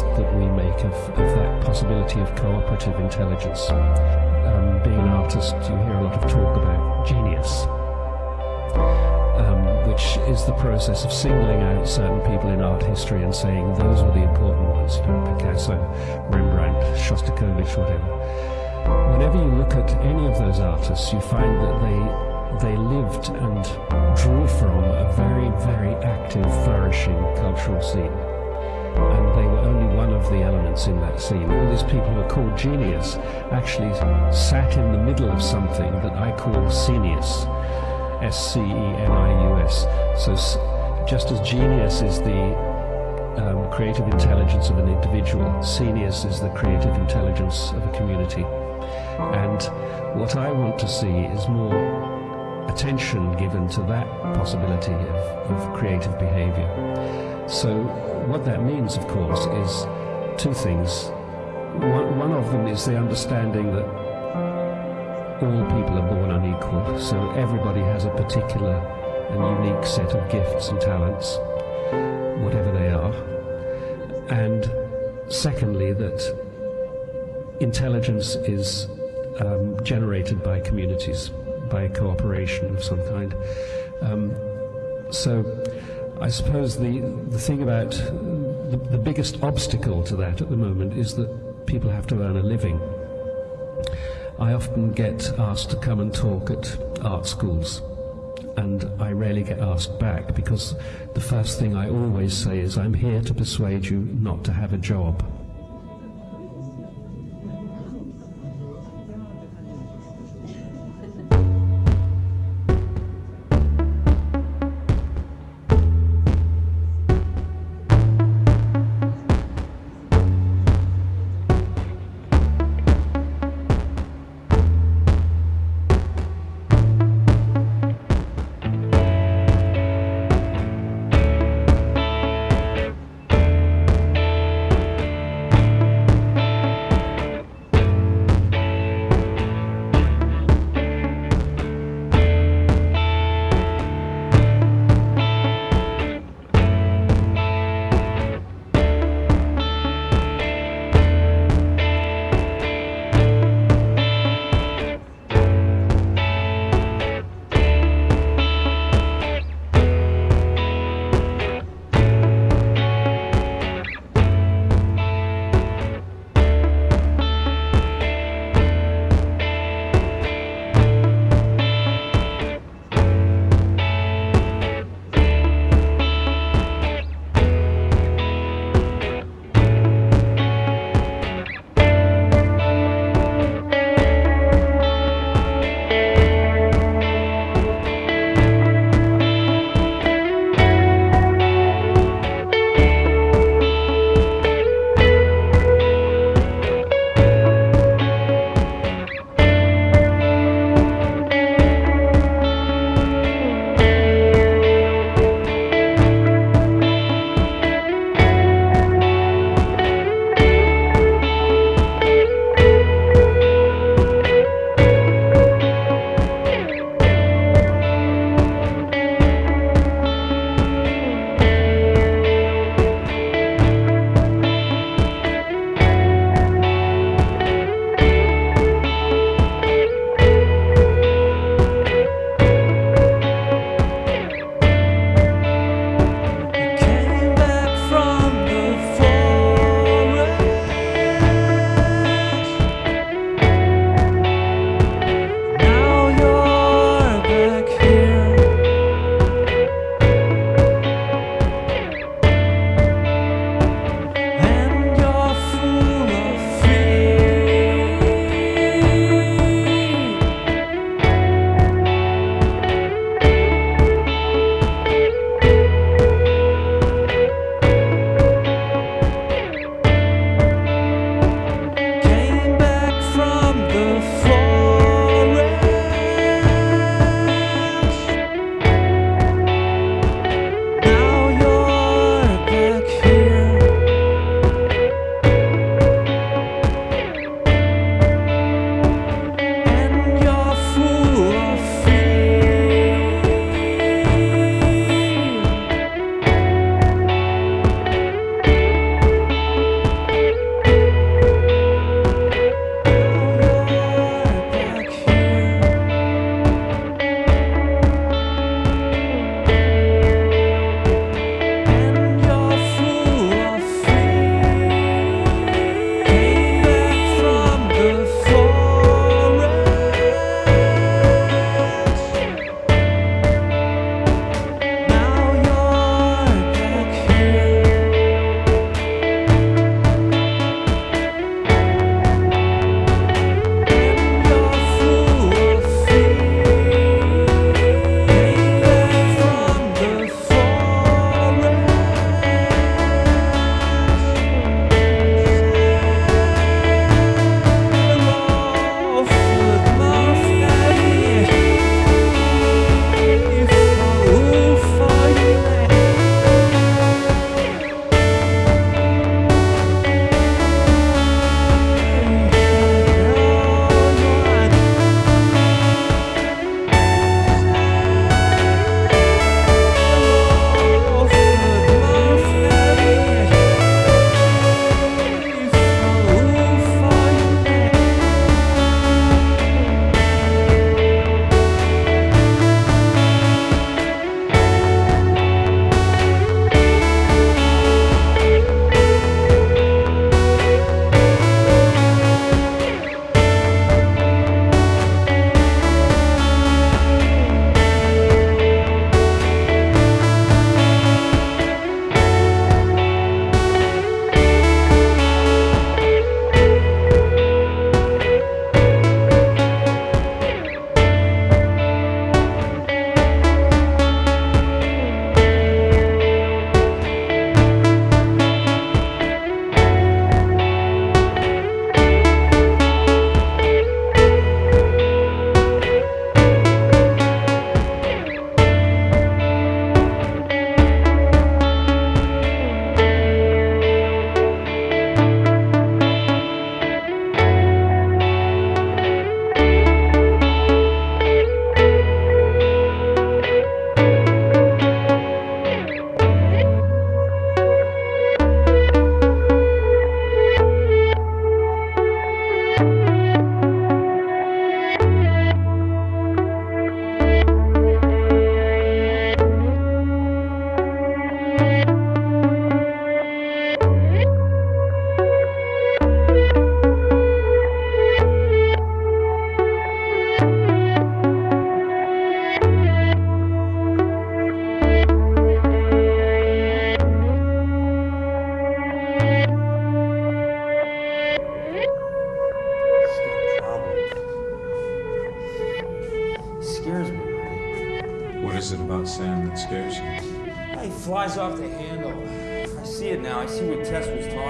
that we make of, of that possibility of cooperative intelligence. Um, being an artist, you hear a lot of talk about genius, um, which is the process of singling out certain people in art history and saying those were the important ones, you know, Picasso, Rembrandt, Shostakovich, whatever. Whenever you look at any of those artists, you find that they they lived and drew from a very, very active, flourishing cultural scene. And they were only one of the elements in that scene. All these people who are called genius actually sat in the middle of something that I call scenius. S-C-E-N-I-U-S. So just as genius is the um, creative intelligence of an individual, scenius is the creative intelligence of a community. And what I want to see is more attention given to that possibility of, of creative behavior. So what that means, of course, is two things. One, one of them is the understanding that all people are born unequal, so everybody has a particular and unique set of gifts and talents, whatever they are. And secondly, that intelligence is um, generated by communities by cooperation of some kind. Um, so I suppose the, the thing about the, the biggest obstacle to that at the moment is that people have to earn a living. I often get asked to come and talk at art schools and I rarely get asked back because the first thing I always say is I'm here to persuade you not to have a job.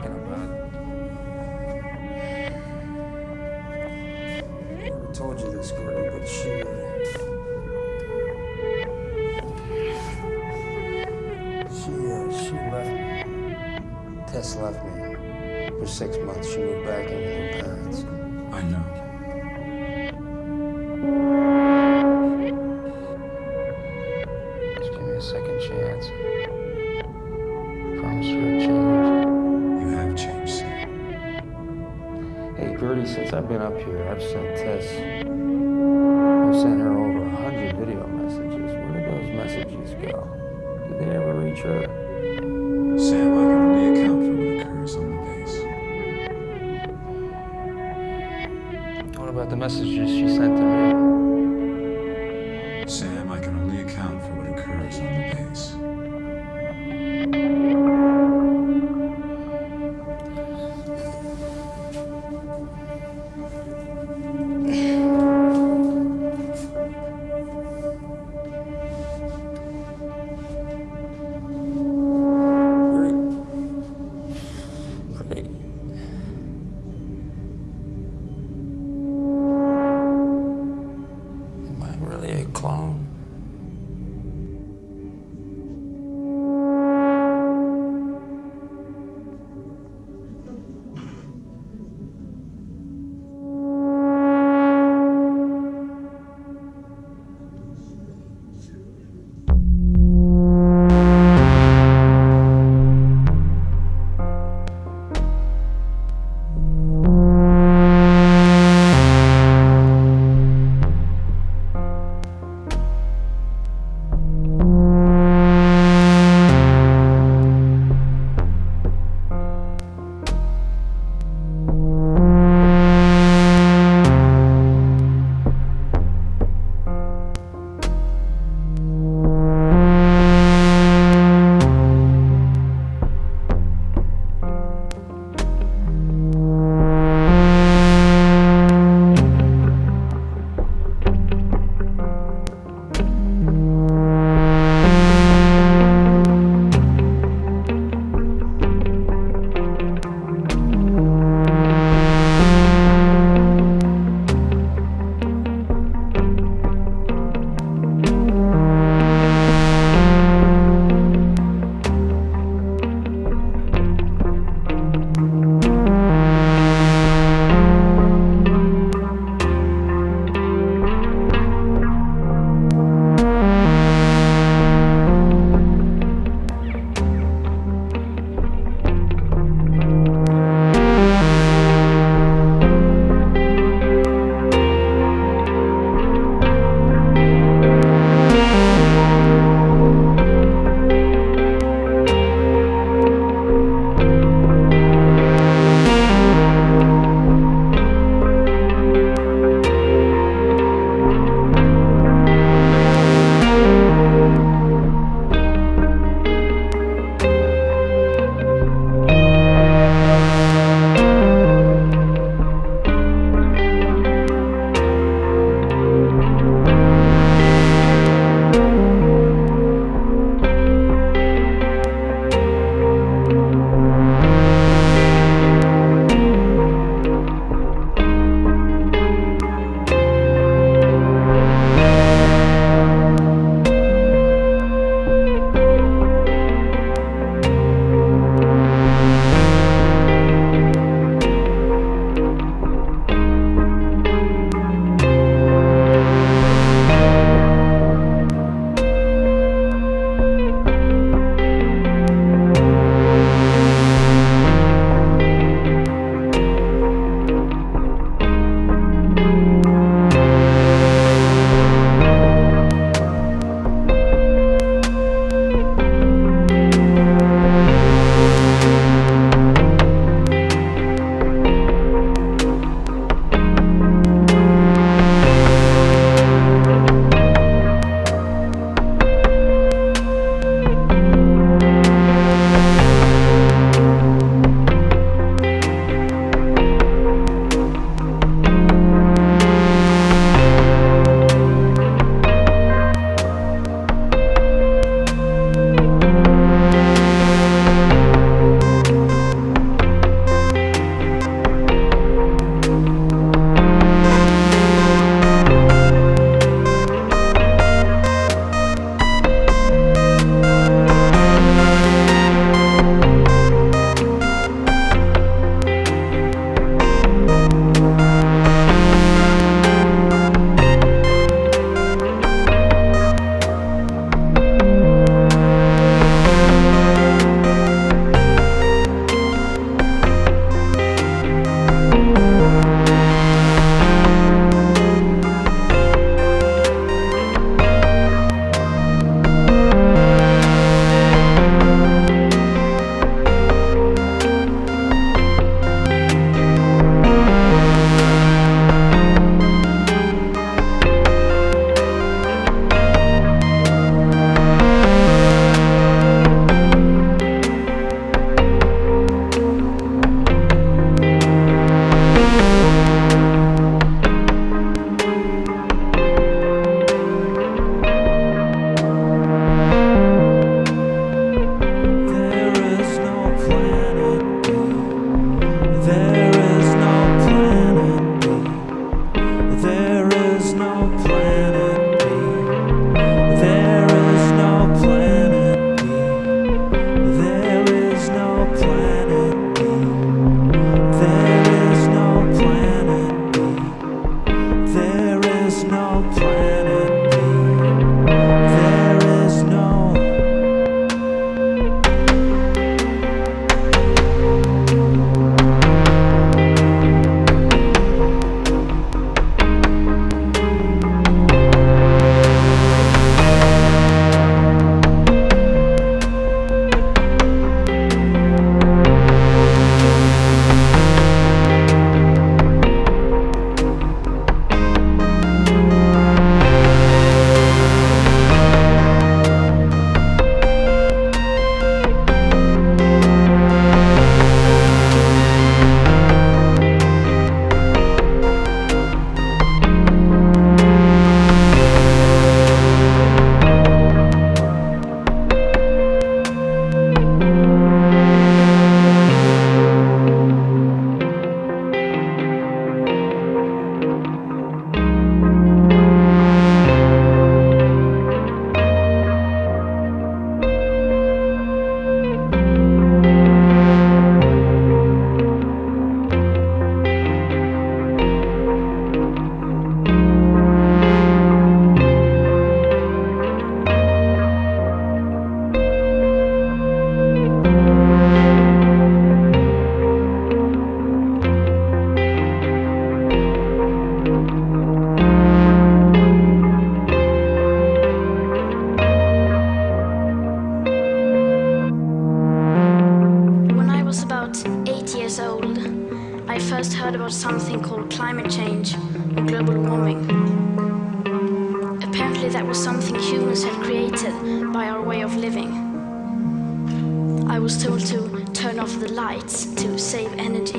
talking about. I told you this, Gordon, but she... She, uh, she left me. Tess left me. For six months, she moved back in with her parents. I know.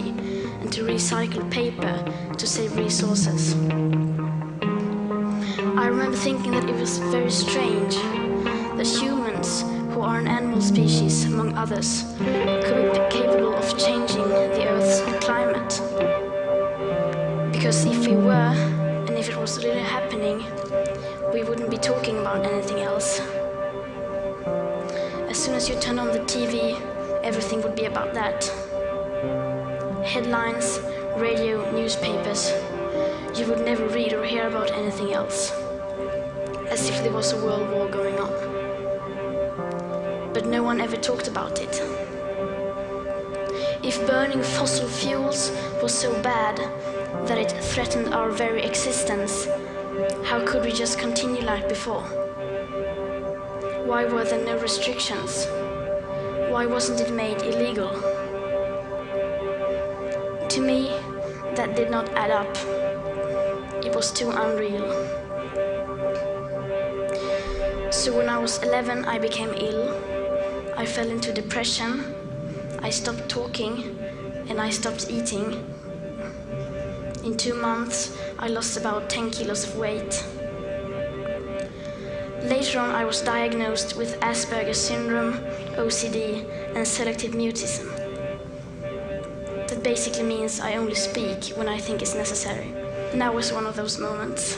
Energy and to recycle paper to save resources. I remember thinking that it was very strange that humans, who are an animal species among others, could be capable of changing the Earth's climate. Because if we were, and if it was really happening, we wouldn't be talking about anything else. As soon as you turn on the TV, everything would be about that. Headlines, radio, newspapers. You would never read or hear about anything else. As if there was a world war going on. But no one ever talked about it. If burning fossil fuels was so bad that it threatened our very existence, how could we just continue like before? Why were there no restrictions? Why wasn't it made illegal? To me, that did not add up. It was too unreal. So when I was 11, I became ill. I fell into depression. I stopped talking and I stopped eating. In two months, I lost about 10 kilos of weight. Later on, I was diagnosed with Asperger's syndrome, OCD, and selective mutism. Basically means I only speak when I think it's necessary. Now is one of those moments.